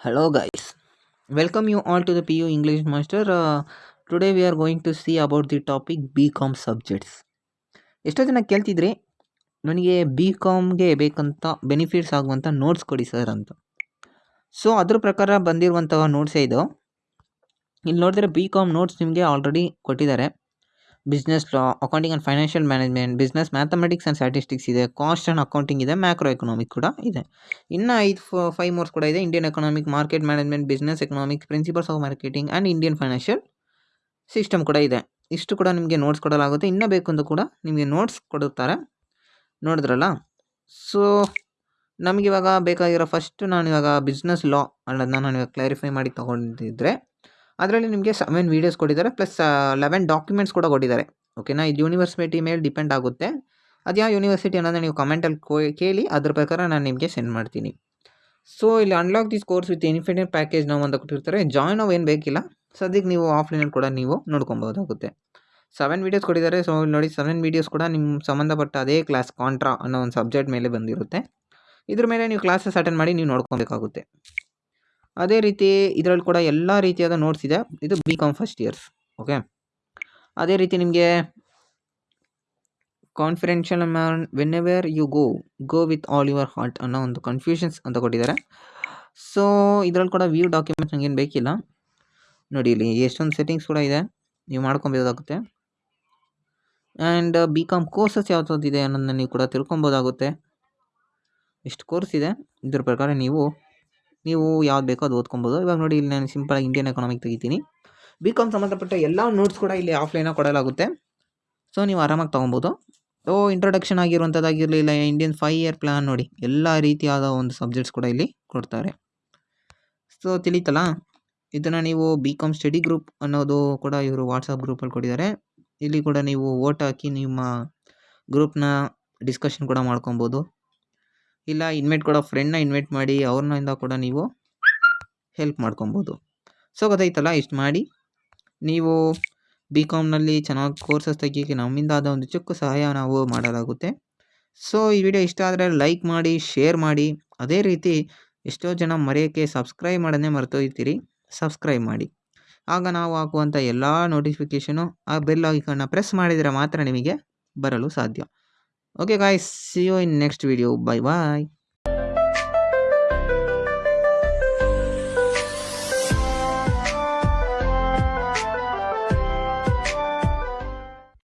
Hello guys welcome you all to the P U English master today we are going to see about the topic B com subjects ಎಷ್ಟೋ ಜನ ಕೇಳ್ತಿದ್ರಿ, ನನಗೆ B ಕಾಮ್ಗೆ ಬೇಕಂತ benefits ಆಗುವಂಥ notes ಕೊಡಿ sir ಅಂತ. So ಅದ್ರ ಪ್ರಕಾರ ಬಂದಿರುವಂಥ ನೋಟ್ಸೇ ಇದು. ಇಲ್ಲಿ ನೋಡಿದರೆ ಬಿ ಕಾಮ್ ನೋಟ್ಸ್ ನಿಮಗೆ ಆಲ್ರೆಡಿ ಕೊಟ್ಟಿದ್ದಾರೆ. Business law accounting and financial management business mathematics and statistics ಇದೆ. ಕಾಸ್ಟ್ ಆ್ಯಂಡ್ ಅಕೌಂಟಿಂಗ್ ಇದೆ. ಮ್ಯಾಕ್ರೋ ಎಕನಾಮಿಕ್ ಕೂಡ ಇದೆ. ಇನ್ನು ಐದು ಫೈವ್ ಮೋರ್ಸ್ ಕೂಡ ಇದೆ. Indian economic market management business economic principles of marketing and Indian financial system ಕೂಡ ಇದೆ. ಇಷ್ಟು ಕೂಡ ನಿಮಗೆ ನೋಟ್ಸ್ ಕೊಡಲಾಗುತ್ತೆ. ಇನ್ನೂ ಬೇಕು ಅಂತ ಕೂಡ ನಿಮಗೆ ನೋಟ್ಸ್ ಕೊಡುತ್ತಾರೆ. ನೋಡಿದ್ರಲ್ಲ? ಸೊ ನಮಗಿವಾಗ ಬೇಕಾಗಿರೋ ಫಸ್ಟ್ ನಾನು ಇವಾಗ ಬಿಸ್ನೆಸ್ ಲಾ ಅನ್ನೋದನ್ನ ನಾನು ಇವಾಗ ಕ್ಲಾರಿಫೈ ಮಾಡಿ ತೊಗೊಂಡಿದ್ದರೆ ಅದರಲ್ಲಿ ನಿಮಗೆ ಸೆವೆನ್ ವೀಡಿಯೋಸ್ ಕೊಟ್ಟಿದ್ದಾರೆ ಪ್ಲಸ್ ಲೆವೆನ್ ಡಾಕ್ಯುಮೆಂಟ್ಸ್ ಕೂಡ ಕೊಟ್ಟಿದ್ದಾರೆ. ಓಕೆನಾ ಇದು ಯೂನಿವರ್ಸಿಟಿ ಮೇಲೆ ಡಿಪೆಂಡ್ ಆಗುತ್ತೆ. ಅದು ಯಾವ ಯೂನಿವರ್ಸಿಟಿ ಅನ್ನೋದನ್ನ ನೀವು ಕಮೆಂಟಲ್ಲಿ ಕೇಳಿ, ಅದ್ರ ಪ್ರಕಾರ ನಾನು ನಿಮಗೆ ಸೆಂಡ್ ಮಾಡ್ತೀನಿ. ಸೊ ಇಲ್ಲಿ unlock this course with infinite package ನಾವು ಅಂತ ಕೊಟ್ಟಿರ್ತಾರೆ. ಜಾಯ್ನ್ ನಾವು ಏನು ಬೇಕಿಲ್ಲ. ಸದ್ಯಕ್ಕೆ ನೀವು ಆಫ್ಲೈನಲ್ಲಿ ಕೂಡ ನೀವು ನೋಡ್ಕೊಬೋದಾಗುತ್ತೆ ಸೆವೆನ್ ವೀಡಿಯೋಸ್ ಕೊಟ್ಟಿದ್ದಾರೆ. ಸೊ ಇಲ್ಲಿ ನೋಡಿ ಸೆವೆನ್ ವೀಡಿಯೋಸ್ ಕೂಡ ನಿಮ್ಮ ಸಂಬಂಧಪಟ್ಟ ಅದೇ ಕ್ಲಾಸ್ ಕಾಂಟ್ರಾ ಅನ್ನೋ ಒಂದು ಸಬ್ಜೆಕ್ಟ್ ಮೇಲೆ ಬಂದಿರುತ್ತೆ. ಇದ್ರ ಮೇಲೆ ನೀವು ಕ್ಲಾಸಸ್ ಅಟೆಂಡ್ ಮಾಡಿ ನೀವು ನೋಡ್ಕೊಬೇಕಾಗುತ್ತೆ. ಅದೇ ರೀತಿ ಇದರಲ್ಲಿ ಕೂಡ ಎಲ್ಲ ರೀತಿಯಾದ ನೋಟ್ಸ್ ಇದೆ. ಇದು B com first years okay ಅದೇ ರೀತಿ ನಿಮಗೆ confidential man whenever you go go with all your heart ಅನ್ನೋ ಒಂದು ಕನ್ಫ್ಯೂಷನ್ಸ್ ಅಂತ ಕೊಟ್ಟಿದ್ದಾರೆ. ಸೊ ಇದರಲ್ಲಿ ಕೂಡ ವ್ಯೂ ಡಾಕ್ಯುಮೆಂಟ್ಸ್ ನನಗೇನು ಬೇಕಿಲ್ಲ. ನೋಡಿ ಇಲ್ಲಿ ಎಷ್ಟೊಂದು ಸೆಟ್ಟಿಂಗ್ಸ್ ಕೂಡ ಇದೆ. ನೀವು ಮಾಡ್ಕೊಬೋದಾಗುತ್ತೆ. ಆ್ಯಂಡ್ ಬಿ ಕಾಮ್ ಕೋರ್ಸಸ್ ಯಾವ್ದಾವ್ದಿದೆ ಅನ್ನೋದನ್ನ ನೀವು ಕೂಡ ತಿಳ್ಕೊಬೋದಾಗುತ್ತೆ. ಎಷ್ಟು ಕೋರ್ಸ್ ಇದೆ? ಇದ್ರ ಪ್ರಕಾರ ನೀವು ನೀವು ಯಾವ್ದು ಬೇಕೋ ಅದು ಓದ್ಕೊಬೋದು. ಇವಾಗ ನೋಡಿ, ಇಲ್ಲಿ ನಾನು ಸಿಂಪಲ್ ಇಂಡಿಯನ್ ಎಕನಾಮಿಕ್ ತೆಗಿತೀನಿ. ಬಿ ಕಾಮ್ ಸಂಬಂಧಪಟ್ಟ ಎಲ್ಲ ನೋಟ್ಸ್ ಕೂಡ ಇಲ್ಲಿ ಆಫ್ಲೈನಾಗಿ ಕೊಡಲಾಗುತ್ತೆ. ಸೊ ನೀವು ಆರಾಮಾಗಿ ತೊಗೊಬೋದು. ಓ ಇಂಟ್ರೊಡಕ್ಷನ್ ಆಗಿರುವಂಥದ್ದಾಗಿರಲಿ ಇಲ್ಲ ಇಂಡಿಯನ್ ಫೈವ್ ಇಯರ್ ಪ್ಲ್ಯಾನ್ ನೋಡಿ. ಎಲ್ಲ ರೀತಿಯಾದ ಒಂದು ಸಬ್ಜೆಕ್ಟ್ಸ್ ಕೂಡ ಇಲ್ಲಿ ಕೊಡ್ತಾರೆ. ಸೊ ತಿಳಿತಲ್ಲ? ಇದನ್ನು ನೀವು ಬಿ ಕಾಮ್ ಸ್ಟಡಿ ಗ್ರೂಪ್ ಅನ್ನೋದು ಕೂಡ ಇವರು ವಾಟ್ಸಪ್ ಗ್ರೂಪಲ್ಲಿ ಕೊಟ್ಟಿದ್ದಾರೆ. ಇಲ್ಲಿ ಕೂಡ ನೀವು ಓಟ್ ಹಾಕಿ ನಿಮ್ಮ ಗ್ರೂಪ್ನ ಡಿಸ್ಕಷನ್ ಕೂಡ ಮಾಡ್ಕೊಬೋದು. ಇಲ್ಲ ಇನ್ವೈಟ್ ಕೊಡೋ ಫ್ರೆಂಡ್ನ ಇನ್ವೈಟ್ ಮಾಡಿ ಅವ್ರನ್ನಿಂದ ಕೂಡ ನೀವು ಹೆಲ್ಪ್ ಮಾಡ್ಕೊಬೋದು. ಸೊ ಗೊತ್ತಾಯ್ತಲ್ಲ, ಇಷ್ಟು ಮಾಡಿ. ನೀವು ಬಿ ಕಾಮ್ನಲ್ಲಿ ಚೆನ್ನಾಗಿ ಕೋರ್ಸಸ್ ತೆಗಿಯೋಕ್ಕೆ ನಮ್ಮಿಂದ ಆದ ಒಂದು ಚಿಕ್ಕ ಸಹಾಯ ನಾವು ಮಾಡಲಾಗುತ್ತೆ. ಸೊ ಈ ವಿಡಿಯೋ ಇಷ್ಟ ಆದರೆ ಲೈಕ್ ಮಾಡಿ ಶೇರ್ ಮಾಡಿ. ಅದೇ ರೀತಿ ಎಷ್ಟೋ ಜನ ಮರೆಯೋಕ್ಕೆ ಸಬ್ಸ್ಕ್ರೈಬ್ ಮಾಡೋದೇ ಮರ್ತೋಗ್ತೀರಿ ಸಬ್ಸ್ಕ್ರೈಬ್ ಮಾಡಿ. ಆಗ ನಾವು ಹಾಕುವಂಥ ಎಲ್ಲ ನೋಟಿಫಿಕೇಷನು ಆ ಬೆಲ್ ಐಕನ್ನ ಪ್ರೆಸ್ ಮಾಡಿದರೆ ಮಾತ್ರ ನಿಮಗೆ ಬರಲು ಸಾಧ್ಯ. okay guys. See you in next video. Bye bye